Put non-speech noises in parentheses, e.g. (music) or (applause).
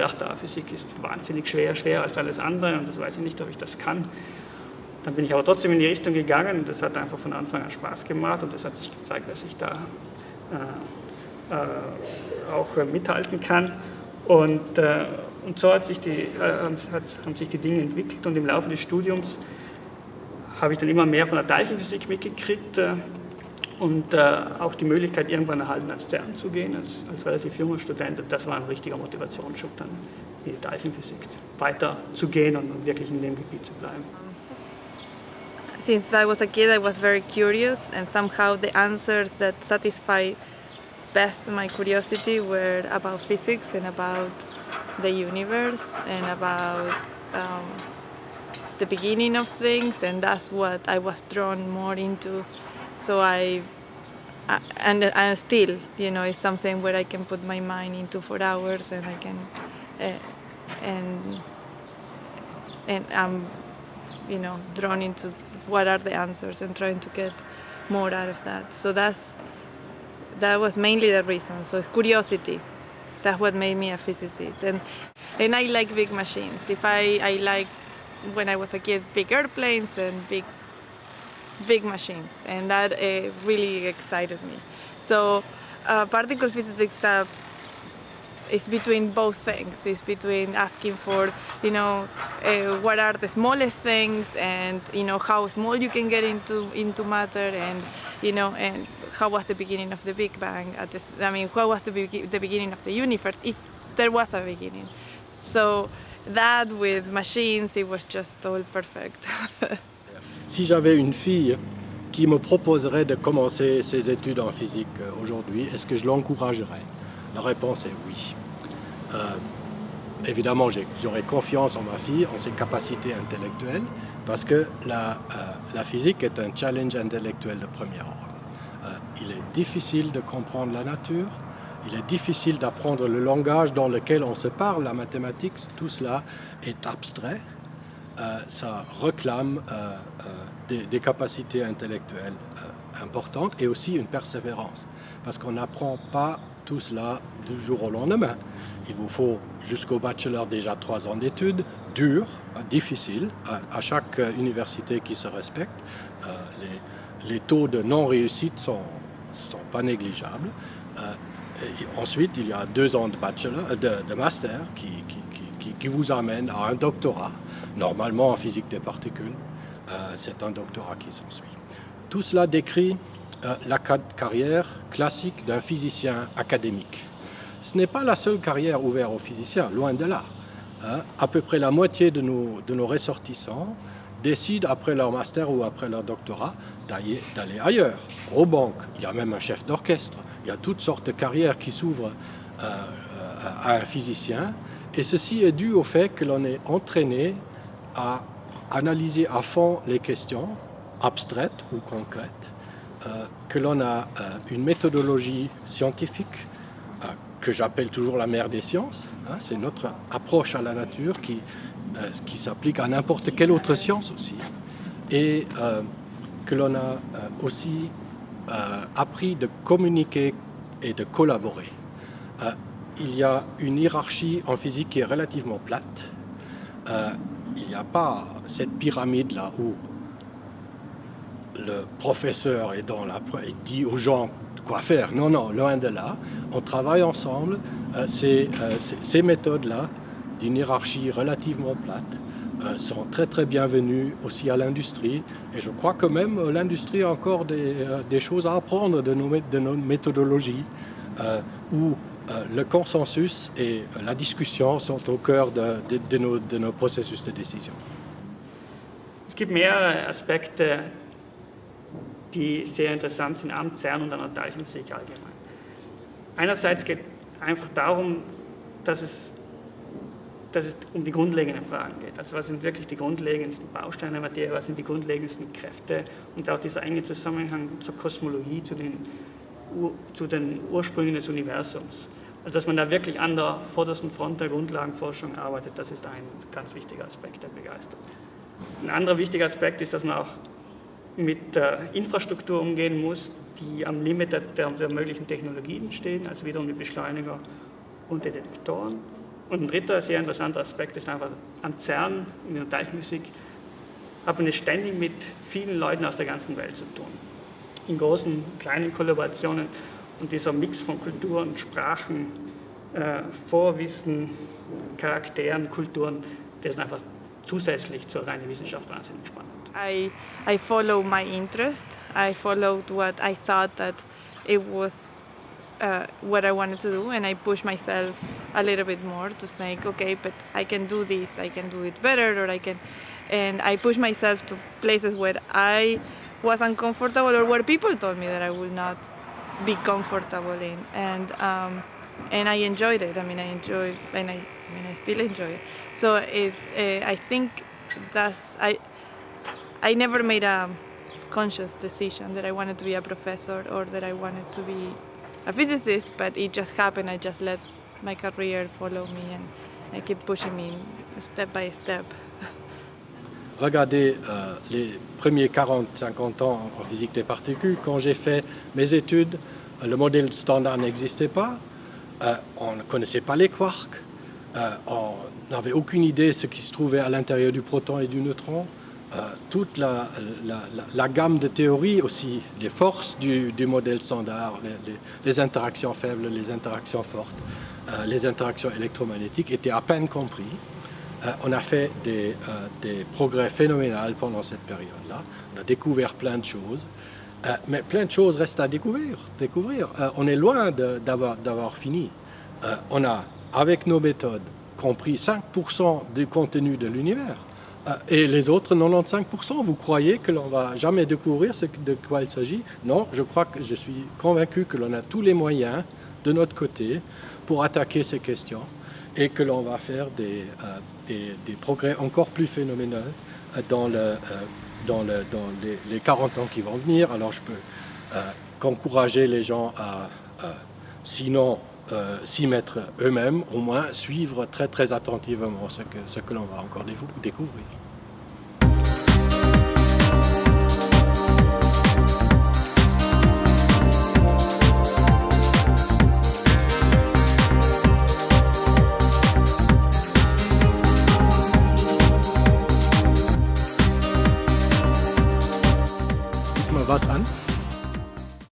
gedacht, ah, Physik ist wahnsinnig schwer, schwerer als alles andere und das weiß ich nicht, ob ich das kann. Dann bin ich aber trotzdem in die Richtung gegangen und das hat einfach von Anfang an Spaß gemacht und es hat sich gezeigt, dass ich da äh, äh, auch äh, mithalten kann. Und, äh, und so hat sich die, äh, hat, haben sich die Dinge entwickelt und im Laufe des Studiums habe ich dann immer mehr von der Teilchenphysik mitgekriegt äh, und auch die Möglichkeit irgendwann erhalten, ans CERN zu gehen, als, als relativ junger Student. Das war ein richtiger Motivationsschub, dann in die Teilchenphysik weiter zu gehen und wirklich in dem Gebiet zu bleiben. Since I was a kid, I was very curious and somehow the answers that satisfy best my curiosity were about physics and about the universe and about um, the beginning of things and that's what I was drawn more into so I and and still you know it's something where I can put my mind into for hours and I can uh, and and I'm you know drawn into what are the answers and trying to get more out of that so that's that was mainly the reason. So curiosity, that's what made me a physicist. And, and I like big machines. If I, I like, when I was a kid, big airplanes and big, big machines. And that uh, really excited me. So uh, particle physics uh, it's between both things. It's between asking for, you know, uh, what are the smallest things and, you know, how small you can get into, into matter and, you know, and how was the beginning of the Big Bang? This, I mean, what was the, be the beginning of the universe, if there was a beginning. So that with machines, it was just all perfect. (laughs) si j'avais une fille qui me proposerait de commencer ses études en physique euh, aujourd'hui, est-ce que je l'encouragerais? La réponse est oui. Euh, évidemment, j'aurais confiance en ma fille, en ses capacités intellectuelles, parce que la, euh, physique est un challenge intellectuel de premier ordre. Il est difficile de comprendre la nature, il est difficile d'apprendre le langage dans lequel on se parle, la mathématique, tout cela est abstrait, ça réclame des, des, capacités intellectuelles importantes et aussi une persévérance, parce qu'on n'apprend pas tout cela du jour au lendemain. Il vous faut jusqu'au bachelor déjà trois ans d'études, durs, difficiles, à, chaque université qui se respecte. Euh, les, taux de non-réussite ne sont, pas négligeables. Euh, ensuite, il y a deux ans de, bachelor, euh, de, master qui, qui, vous amène à un doctorat, normalement en physique des particules. C'est un doctorat qui s'ensuit. Tout cela décrit la carrière classique d'un physicien académique. Ce n'est pas la seule carrière ouverte aux physiciens, loin de là. Hein. À peu près la moitié de nos, ressortissants décident après leur master ou après leur doctorat d'aller ailleurs, aux banques. Il y a même un chef d'orchestre. Il y a toutes sortes de carrières qui s'ouvrent euh, euh, à un physicien. Et ceci est dû au fait que l'on est entraîné à analyser à fond les questions, abstraites ou concrètes, euh, que l'on a une méthodologie scientifique que j'appelle toujours la mère des sciences. Hein, c'est notre approche à la nature qui, euh, qui s'applique à n'importe quelle autre science aussi. Et euh, que l'on a euh, aussi appris de communiquer et de collaborer. Il y a une hiérarchie en physique qui est relativement plate. il n'y a pas cette pyramide-là où le professeur est dans la, il dit aux gens quoi faire. Non, non, loin de là. On travaille ensemble. Euh, euh, ces, méthodes-là, d'une hiérarchie relativement plate, euh, sont très très bienvenues aussi à l'industrie. Et je crois que même l'industrie a encore des, choses à apprendre de nos, de nos méthodologies, où le consensus et la discussion sont au cœur de, de, nos, de nos processus de décision. Es gibt mehrere Aspekte die sehr interessant sind am CERN und an der Teilchenphysik allgemein. Einerseits geht einfach darum, dass es, dass es um die grundlegenden Fragen geht. Also was sind wirklich die grundlegendsten Bausteine der Materie, was sind die grundlegendsten Kräfte und auch dieser enge Zusammenhang zur Kosmologie, zu den, zu den Ursprüngen des Universums. Also dass man da wirklich an der vordersten Front der Grundlagenforschung arbeitet, das ist ein ganz wichtiger Aspekt der Begeisterung. Ein anderer wichtiger Aspekt ist, dass man auch mit der Infrastruktur umgehen muss, die am Limit der, der, möglichen Technologien stehen, also wiederum die Beschleuniger und die Detektoren. Und ein dritter sehr interessanter Aspekt ist einfach, am CERN in der Teilchenphysik hat man es ständig mit vielen Leuten aus der ganzen Welt zu tun. In großen, kleinen Kollaborationen und dieser Mix von Kulturen Sprachen, äh, Vorwissen, Charakteren, Kulturen, der ist einfach zusätzlich zur reinen Wissenschaft wahnsinnig spannend. I, I follow my interest. I followed what I thought that it was uh, what I wanted to do, and I pushed myself a little bit more to say, okay, but I can do this, I can do it better, or I can, and I pushed myself to places where I was uncomfortable or where people told me that I would not be comfortable in, and um, and I enjoyed it. I mean, I enjoyed, and I, I mean, I still enjoy it. So it, uh, I think that's I. I never made a conscious decision that I wanted to be a professor or that I wanted to be a physicist, but it just happened. I just let my career follow me and I keep pushing me step by step. Regardez euh, les premiers 40-50 ans en physique des particules. Quand j'ai fait mes études, le modèle standard n'existait pas. Euh, on ne connaissait pas les quarks. Euh, on n'avait aucune idée de ce qui se trouvait à l'intérieur du proton et du neutron. Toute la, gamme de théories aussi, les forces du, modèle standard, les, les, interactions faibles, les interactions fortes, les interactions électromagnétiques étaient à peine compris. Euh, on a fait des, euh, progrès phénoménaux pendant cette période-là. On a découvert plein de choses, euh, mais plein de choses restent à découvrir. on est loin d'avoir fini. on a, avec nos méthodes, compris 5% du contenu de l'univers. Et les autres 95%, vous croyez que l'on va jamais découvrir de quoi il s'agit? Non, je crois que je suis convaincu que l'on a tous les moyens de notre côté pour attaquer ces questions et que l'on va faire des, des, progrès encore plus phénoménaux euh, euh, dans, le, dans les, les, 40 ans qui vont venir. Alors je peux euh, qu'encourager les gens à, sinon euh, s'y mettre eux-mêmes, au moins suivre très très attentivement ce que l'on va encore découvrir.